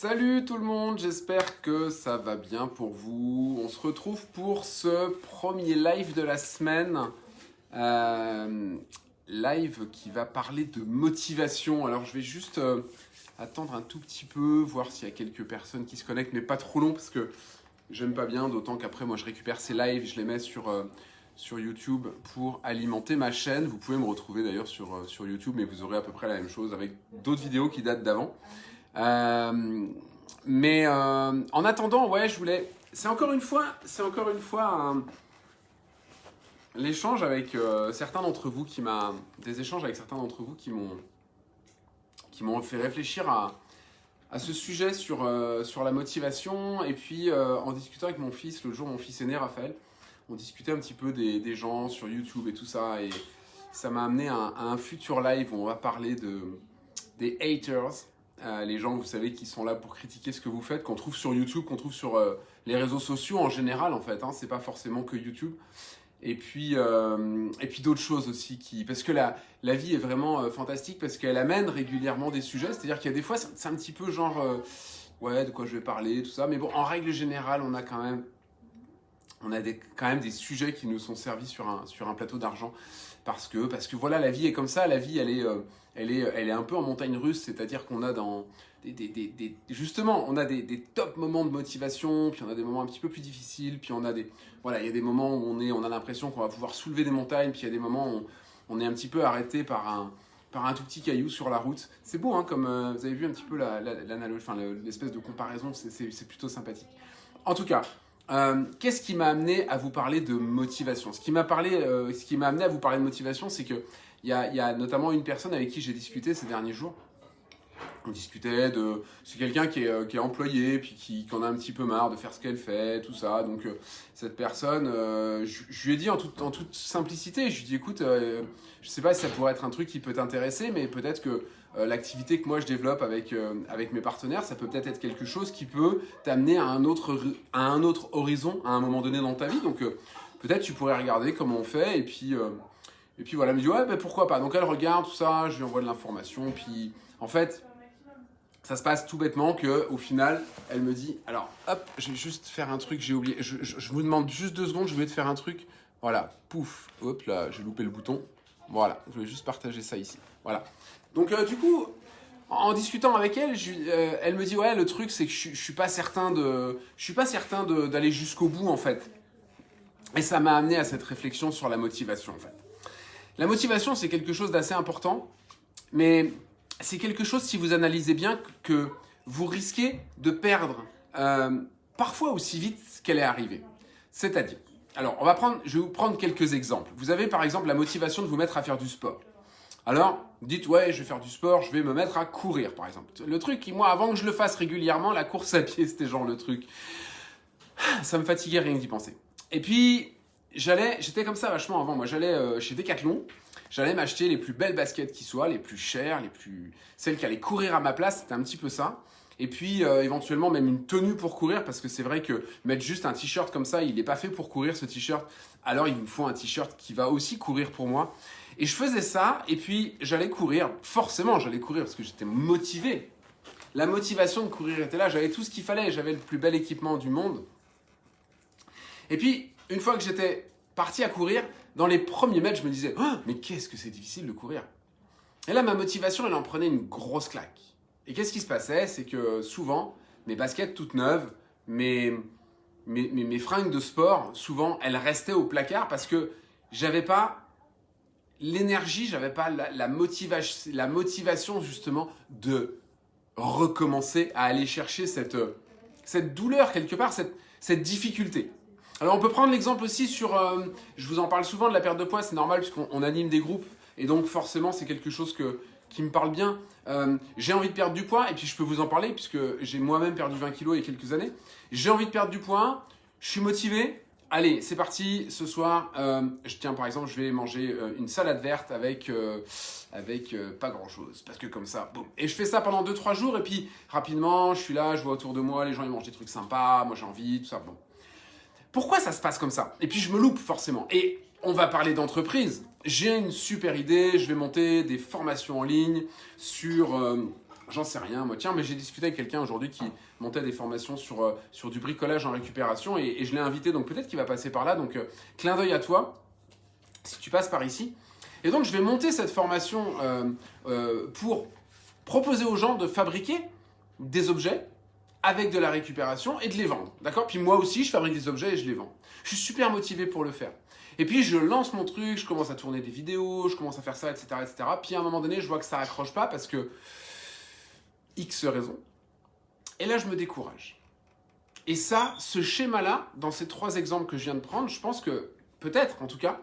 Salut tout le monde, j'espère que ça va bien pour vous. On se retrouve pour ce premier live de la semaine. Euh, live qui va parler de motivation. Alors je vais juste euh, attendre un tout petit peu, voir s'il y a quelques personnes qui se connectent, mais pas trop long parce que j'aime pas bien, d'autant qu'après moi je récupère ces lives, je les mets sur, euh, YouTube pour alimenter ma chaîne. Vous pouvez me retrouver d'ailleurs sur, sur YouTube, mais vous aurez à peu près la même chose avec d'autres vidéos qui datent d'avant. Euh, mais euh, en attendant, ouais, je voulais. C'est encore une fois, c'est encore une fois l'échange avec euh, certains d'entre vous qui m'a, des échanges avec certains d'entre vous qui m'ont, qui m'ont fait réfléchir à, ce sujet sur, sur la motivation. Et puis en discutant avec mon fils, le jour mon fils aîné Raphaël, on discutait un petit peu des, gens sur YouTube et tout ça. Et ça m'a amené à, à un futur live où on va parler de, des haters. Les gens, vous savez, qui sont là pour critiquer ce que vous faites, qu'on trouve sur YouTube, qu'on trouve sur euh, les réseaux sociaux en général, en fait. Hein, c'est pas forcément que YouTube. Et puis, euh, et puis d'autres choses aussi qui, parce que la, la vie est vraiment euh, fantastique parce qu'elle amène régulièrement des sujets. C'est-à-dire qu'il y a des fois, c'est un petit peu genre, ouais, de quoi je vais parler, tout ça. Mais bon, en règle générale, on a quand même, on a des, quand même des sujets qui nous sont servis sur un, plateau d'argent parce que, parce que voilà, la vie est comme ça. La vie, elle est, euh, elle est, elle est un peu en montagne russe. C'est-à-dire qu'on a dans des, justement, on a des, top moments de motivation, puis on a des moments un petit peu plus difficiles, puis on a des, voilà, il y a des moments où on est, on a l'impression qu'on va pouvoir soulever des montagnes, puis il y a des moments où on, est un petit peu arrêté par un, par un tout petit caillou sur la route. C'est beau, hein, comme euh, vous avez vu un petit peu la- la- l'analogie, enfin le- l'espèce de comparaison, c'est plutôt sympathique. En tout cas, euh, qu'est-ce qui m'a amené à vous parler de motivation? Ce qui m'a euh, amené à vous parler de motivation, c'est que il y y a notamment une personne avec qui j'ai discuté ces derniers jours. On discutait de. C'est quelqu'un qui est, euh, qui est employé, puis qui, qui en a un petit peu marre de faire ce qu'elle fait, tout ça. Donc, euh, cette personne, euh, je, lui ai dit en toute, simplicité, je lui ai dit écoute, euh, je sais pas si ça pourrait être un truc qui peut t'intéresser, mais peut-être que l'activité que moi je développe avec, avec mes partenaires, ça peut peut-être être quelque chose qui peut t'amener à, un autre à un autre horizon à un moment donné dans ta vie. Donc, peut-être tu pourrais regarder comment on fait, et puis. et puis voilà, elle me dit ouais, ben pourquoi pas. Donc elle regarde tout ça, je lui envoie de l'information. Puis en fait, ça se passe tout bêtement que au final, elle me dit alors hop, je vais juste faire un truc, j'ai oublié. Je, vous demande juste deux secondes, je vais te faire un truc. Voilà, pouf, hop là, j'ai loupé le bouton. Voilà, je vais juste partager ça ici. Voilà. Donc euh, du coup, en, discutant avec elle, euh, elle me dit ouais, le truc c'est que je, suis- pas certain de, je suis pas certain d'aller jusqu'au bout en fait. Et ça m'a amené à cette réflexion sur la motivation en fait. La motivation, c'est quelque chose d'assez important, mais c'est quelque chose, si vous analysez bien, que vous risquez de perdre euh, parfois aussi vite qu'elle est arrivée. C'est-à-dire, alors, on va prendre, je vais vous prendre quelques exemples. Vous avez par exemple la motivation de vous mettre à faire du sport. Alors, dites, ouais, je vais faire du sport, je vais me mettre à courir, par exemple. Le truc, moi, avant que je le fasse régulièrement, la course à pied, c'était genre le truc. Ça me fatiguait rien d'y penser. Et puis, j'allais, j'étais comme ça vachement avant. Moi, j'allais euh, chez Decathlon, j'allais m'acheter les plus belles baskets qui soient, les plus chères, les plus, celles qui allaient courir à ma place. C'était un petit peu ça. Et puis, euh, éventuellement, même une tenue pour courir, parce que c'est vrai que mettre juste un t-shirt comme ça, il n'est pas fait pour courir ce t-shirt. Alors, il me faut un t-shirt qui va aussi courir pour moi. Et je faisais ça, et puis j'allais courir. Forcément, j'allais courir parce que j'étais motivé. La motivation de courir était là. J'avais tout ce qu'il fallait. J'avais le plus bel équipement du monde. Et puis, une fois que j'étais parti à courir, dans les premiers mètres, je me disais, Oh, mais qu'est-ce que c'est difficile de courir. Et là, ma motivation, elle en prenait une grosse claque. Et qu'est-ce qui se passait? C'est que souvent, mes baskets toutes neuves, mes, mes, fringues de sport, souvent, elles restaient au placard parce que j'avais pas l'énergie, j'avais pas la, la, motivation, la motivation justement de recommencer à aller chercher cette, cette douleur quelque part, cette, cette difficulté. Alors on peut prendre l'exemple aussi sur, euh, je vous en parle souvent de la perte de poids, c'est normal puisqu'on on anime des groupes et donc forcément c'est quelque chose que, qui me parle bien. Euh, j'ai envie de perdre du poids et puis je peux vous en parler puisque j'ai moi-même perdu 20 kilos il y a quelques années. J'ai envie de perdre du poids, je suis motivé. Allez, c'est parti. Ce soir, euh, je tiens par exemple, je vais manger une salade verte avec avec pas grand chose parce que comme ça, boum. Et je fais ça pendant 2-3 jours et puis rapidement, je suis là, je vois autour de moi, les gens ils mangent des trucs sympas, moi j'ai envie, tout ça. Bon. Pourquoi ça se passe comme ça? Et puis je me loupe forcément. Et on va parler d'entreprise. J'ai une super idée, je vais monter des formations en ligne sur, euh, J'en sais rien, moi. Tiens, mais j'ai discuté avec quelqu'un aujourd'hui qui montait des formations sur, euh, sur du bricolage en récupération et, je l'ai invité, donc peut-être qu'il va passer par là. Donc, euh, clin d'œil à toi, si tu passes par ici. Et donc, je vais monter cette formation pour proposer aux gens de fabriquer des objets avec de la récupération et de les vendre. D'accord? Puis moi aussi, je fabrique des objets et je les vends. Je suis super motivé pour le faire. Et puis je lance mon truc, je commence à tourner des vidéos, je commence à faire ça, etc. etc. Puis à un moment donné, je vois que ça accroche pas parce que X raisons. Et là, je me décourage. Et ça, ce schéma-là, dans ces trois exemples que je viens de prendre, je pense que peut-être, en tout cas,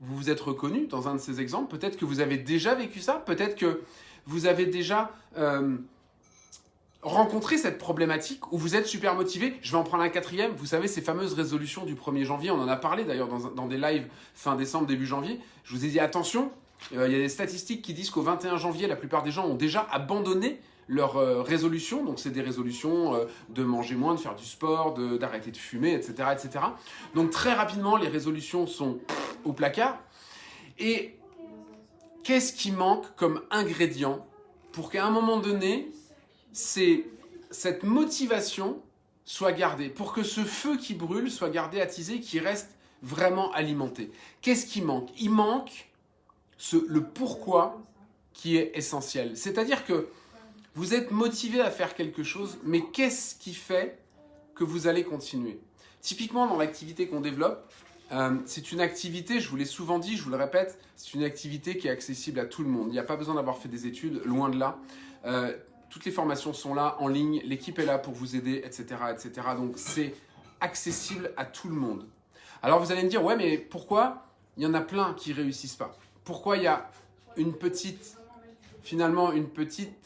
vous vous êtes reconnu dans un de ces exemples. Peut-être que vous avez déjà vécu ça. Peut-être que vous avez déjà euh, rencontré cette problématique où vous êtes super motivé. Je vais en prendre un quatrième. Vous savez, ces fameuses résolutions du 1er janvier, on en a parlé d'ailleurs dans, dans, des lives fin décembre, début janvier. Je vous ai dit attention, euh, il y a des statistiques qui disent qu'au 21 janvier, la plupart des gens ont déjà abandonné leurs euh, résolutions. Donc, c'est des résolutions euh, de manger moins, de faire du sport, d'arrêter de, fumer, etc., etc. Donc, très rapidement, les résolutions sont au placard. Et qu'est-ce qui manque comme ingrédient pour qu'à un moment donné, cette motivation soit gardée, pour que ce feu qui brûle soit gardé attisé, qui reste vraiment alimenté Qu'est-ce qui manque? Il manque le pourquoi qui est essentiel. C'est-à-dire que vous êtes motivé à faire quelque chose, mais qu'est-ce qui fait que vous allez continuer? Typiquement, dans l'activité qu'on développe, euh, c'est une activité, je vous l'ai souvent dit, je vous le répète, c'est une activité qui est accessible à tout le monde. Il n'y a pas besoin d'avoir fait des études, loin de là. Euh, toutes les formations sont là, en ligne, l'équipe est là pour vous aider, etc. etc. Donc c'est accessible à tout le monde. Alors vous allez me dire, ouais, mais pourquoi il y en a plein qui réussissent pas? Pourquoi il y a une petite finalement une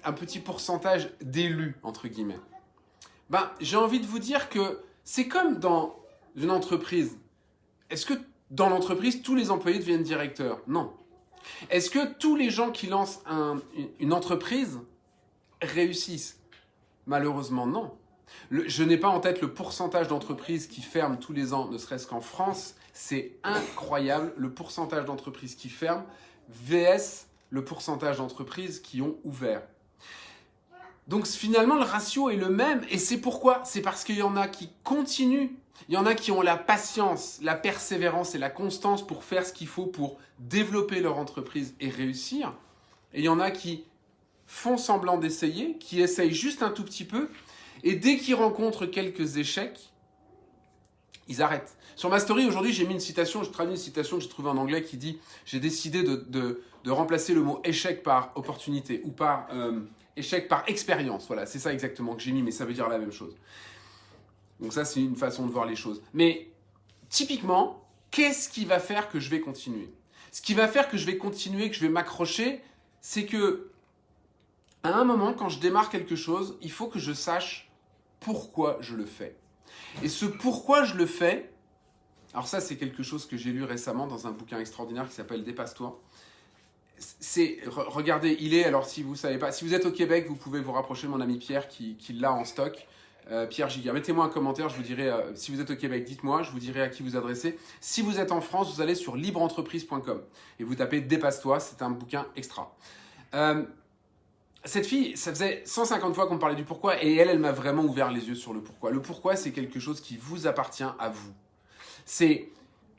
un petit pourcentage d'élus, entre guillemets? Ben, j'ai envie de vous dire que c'est comme dans une entreprise. Est-ce que dans l'entreprise, tous les employés deviennent directeurs? Non. Est-ce que tous les gens qui lancent une entreprise réussissent Malheureusement, non. je n'ai pas en tête le pourcentage d'entreprises qui ferment tous les ans, ne serait-ce qu'en France. C'est incroyable le pourcentage d'entreprises qui ferment VS le pourcentage d'entreprises qui ont ouvert. Donc finalement, le ratio est le même. Et c'est pourquoi? C'est parce qu'il y en a qui continuent. Il y en a qui ont la patience, la persévérance et la constance pour faire ce qu'il faut pour développer leur entreprise et réussir. Et il y en a qui font semblant d'essayer, qui essayent juste un tout petit peu. Et dès qu'ils rencontrent quelques échecs, ils arrêtent. Sur ma story aujourd'hui, j'ai mis une citation, je traduis une citation que j'ai trouvée en anglais qui dit J'ai décidé de, remplacer le mot échec par opportunité ou par euh, échec par expérience. Voilà, c'est ça exactement que j'ai mis, mais ça veut dire la même chose. Donc, ça, c'est une façon de voir les choses. Mais typiquement, qu'est-ce qui va faire que je vais continuer? Ce qui va faire que je vais continuer, que je vais m'accrocher, c'est que à un moment, quand je démarre quelque chose, il faut que je sache pourquoi je le fais. Et ce pourquoi je le fais, alors ça c'est quelque chose que j'ai lu récemment dans un bouquin extraordinaire qui s'appelle Dépasse-toi. C'est, regardez, il est, alors si vous savez pas, si vous êtes au Québec, vous pouvez vous rapprocher de mon ami Pierre qui, l'a en stock. Euh, Pierre Giga. Mettez-moi un commentaire, je vous dirai, euh, si vous êtes au Québec, dites-moi, je vous dirai à qui vous adresser. Si vous êtes en France, vous allez sur libreentreprise.com et vous tapez Dépasse-toi, c'est un bouquin extra. Euh, cette fille, ça faisait 150 fois qu'on parlait du pourquoi et elle, elle m'a vraiment ouvert les yeux sur le pourquoi. Le pourquoi, c'est quelque chose qui vous appartient à vous. C'est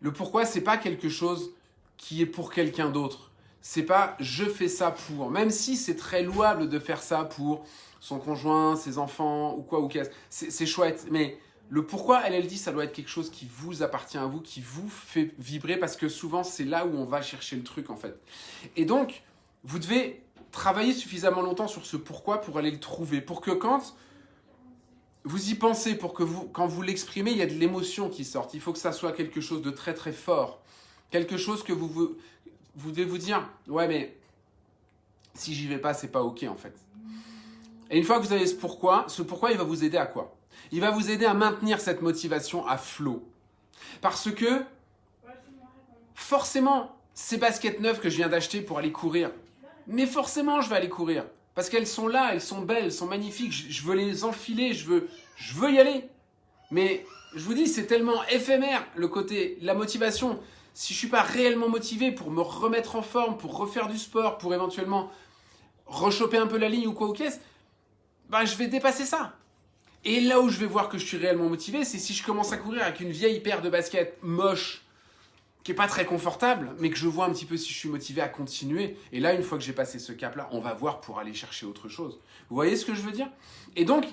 le pourquoi, c'est pas quelque chose qui est pour quelqu'un d'autre. C'est pas je fais ça pour, même si c'est très louable de faire ça pour son conjoint, ses enfants ou quoi ou qu'est-ce. C'est chouette, mais le pourquoi, elle, elle dit, ça doit être quelque chose qui vous appartient à vous, qui vous fait vibrer, parce que souvent, c'est là où on va chercher le truc, en fait. Et donc, vous devez travailler suffisamment longtemps sur ce pourquoi pour aller le trouver. Pour que quand vous y pensez, pour que vous, quand vous l'exprimez, il y a de l'émotion qui sort. Il faut que ça soit quelque chose de très très fort. Quelque chose que vous, vous, vous devez vous dire, ouais mais si j'y vais pas, c'est pas ok en fait. Et une fois que vous avez ce pourquoi, ce pourquoi il va vous aider à quoi? Il va vous aider à maintenir cette motivation à flot. Parce que forcément, ces baskets neuves que je viens d'acheter pour aller courir, mais forcément, je vais aller courir. Parce qu'elles sont là, elles sont belles, elles sont magnifiques. Je, veux les enfiler, je veux, je veux y aller. Mais je vous dis, c'est tellement éphémère le côté, la motivation. Si je suis pas réellement motivé pour me remettre en forme, pour refaire du sport, pour éventuellement rechoper un peu la ligne ou quoi ou qu'est-ce, bah, je vais dépasser ça. Et là où je vais voir que je suis réellement motivé, c'est si je commence à courir avec une vieille paire de baskets moche, qui est pas très confortable, mais que je vois un petit peu si je suis motivé à continuer. Et là, une fois que j'ai passé ce cap-là, on va voir pour aller chercher autre chose. Vous voyez ce que je veux dire? Et donc,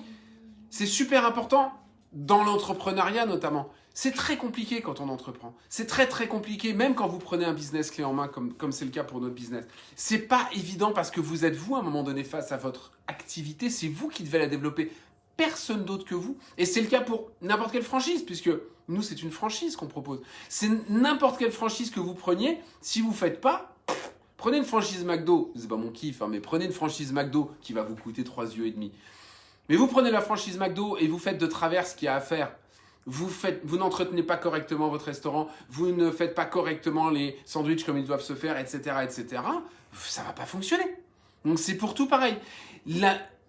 c'est super important dans l'entrepreneuriat notamment. C'est très compliqué quand on entreprend. C'est très très compliqué, même quand vous prenez un business clé en main, comme comme c'est le cas pour notre business. C'est pas évident parce que vous êtes vous à un moment donné face à votre activité. C'est vous qui devez la développer, personne d'autre que vous. Et c'est le cas pour n'importe quelle franchise, puisque nous c'est une franchise qu'on propose. C'est n'importe quelle franchise que vous preniez. Si vous faites pas, prenez une franchise McDo. C'est pas mon kiff, hein, mais prenez une franchise McDo qui va vous coûter 3 yeux et demi. Mais vous prenez la franchise McDo et vous faites de travers ce qu'il y a à faire vous, n'entretenez pas correctement votre restaurant, vous ne faites pas correctement les sandwichs comme ils doivent se faire, etc., etc., ça va pas fonctionner. Donc c'est pour tout pareil.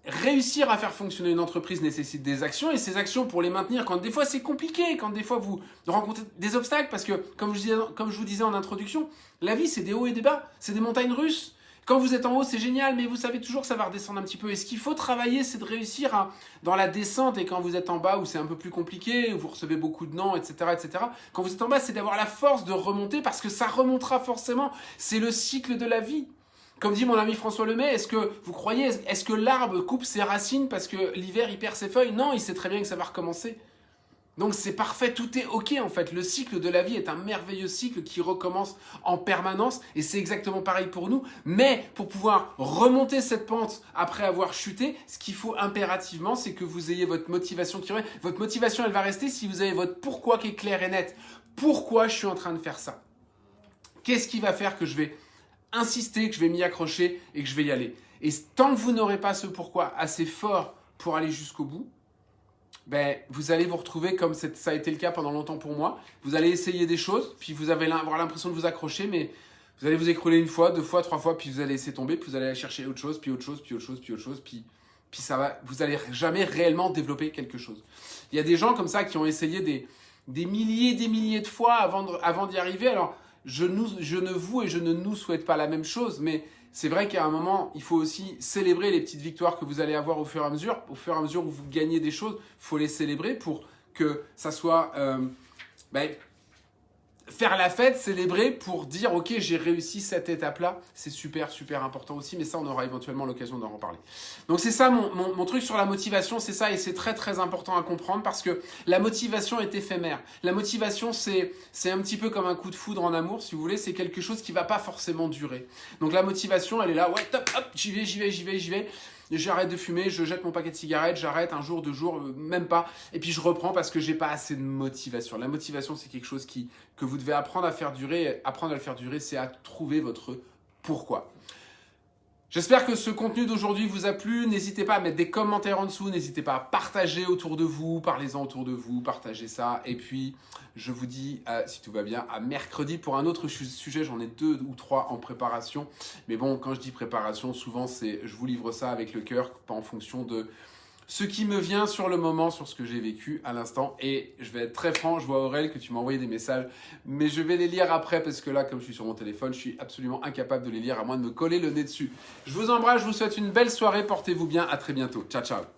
Réussir à faire fonctionner une entreprise nécessite des actions et ces actions pour les maintenir quand des fois c'est compliqué, quand des fois vous rencontrez des obstacles parce que comme je, vous disais en introduction, la vie c'est des hauts et des bas, c'est des montagnes russes. Quand vous êtes en haut, c'est génial, mais vous savez toujours que ça va redescendre un petit peu. Et ce qu'il faut travailler, c'est de réussir à, dans la descente, et quand vous êtes en bas, où c'est un peu plus compliqué, où vous recevez beaucoup de noms, etc., etc., quand vous êtes en bas, c'est d'avoir la force de remonter, parce que ça remontera forcément. C'est le cycle de la vie. Comme dit mon ami François Lemay, est-ce que vous croyez, est-ce que l'arbre coupe ses racines parce que l'hiver il perd ses feuilles? Non, il sait très bien que ça va recommencer. Donc c'est parfait, tout est ok en fait. Le cycle de la vie est un merveilleux cycle qui recommence en permanence et c'est exactement pareil pour nous. Mais pour pouvoir remonter cette pente après avoir chuté, ce qu'il faut impérativement, c'est que vous ayez votre motivation qui revient. Votre motivation, elle va rester si vous avez votre pourquoi qui est clair et net. Pourquoi je suis en train de faire ça? Qu'est-ce qui va faire que je vais insister, que je vais m'y accrocher et que je vais y aller Et tant que vous n'aurez pas ce pourquoi assez fort pour aller jusqu'au bout, ben, vous allez vous retrouver comme ça a été le cas pendant longtemps pour moi. Vous allez essayer des choses, puis vous allez avoir l'impression de vous accrocher, mais vous allez vous écrouler une fois, deux fois, trois fois, puis vous allez laisser tomber, puis vous allez chercher autre chose, puis autre chose, puis autre chose, puis autre chose, puis, puis ça va, vous allez jamais réellement développer quelque chose. Il y a des gens comme ça qui ont essayé des, des milliers, des milliers de fois avant, avant d'y arriver. Alors, je, ne vous et je ne nous souhaite pas la même chose, mais c'est vrai qu'à un moment, il faut aussi célébrer les petites victoires que vous allez avoir au fur et à mesure. Au fur et à mesure où vous gagnez des choses, il faut les célébrer pour que ça soit... Euh, ben, faire la fête, célébrer pour dire ok j'ai réussi cette étape-là, c'est super super important aussi, mais ça on aura éventuellement l'occasion d'en reparler. Donc c'est ça mon, mon, truc sur la motivation, c'est ça et c'est très très important à comprendre parce que la motivation est éphémère. La motivation c'est un petit peu comme un coup de foudre en amour si vous voulez, c'est quelque chose qui va pas forcément durer. Donc la motivation elle est là, ouais top hop j'y vais j'y vais j'y vais j'y vais j'arrête de fumer, je jette mon paquet de cigarettes, j'arrête un jour, deux jours, euh, même pas, et puis je reprends parce que j'ai pas assez de motivation. La motivation, c'est quelque chose qui, que vous devez apprendre à faire durer. Apprendre à le faire durer, c'est à trouver votre pourquoi. J'espère que ce contenu d'aujourd'hui vous a plu. N'hésitez pas à mettre des commentaires en dessous. N'hésitez pas à partager autour de vous. Parlez-en autour de vous. Partagez ça. Et puis, je vous dis, euh, si tout va bien, à mercredi pour un autre sujet. J'en ai deux ou trois en préparation. Mais bon, quand je dis préparation, souvent, c'est je vous livre ça avec le cœur, pas en fonction de ce qui me vient sur le moment, sur ce que j'ai vécu à l'instant. Et je vais être très franc, je vois Aurel que tu m'as envoyé des messages, mais je vais les lire après parce que là, comme je suis sur mon téléphone, je suis absolument incapable de les lire à moins de me coller le nez dessus. Je vous embrasse, je vous souhaite une belle soirée, portez-vous bien, à très bientôt. Ciao, ciao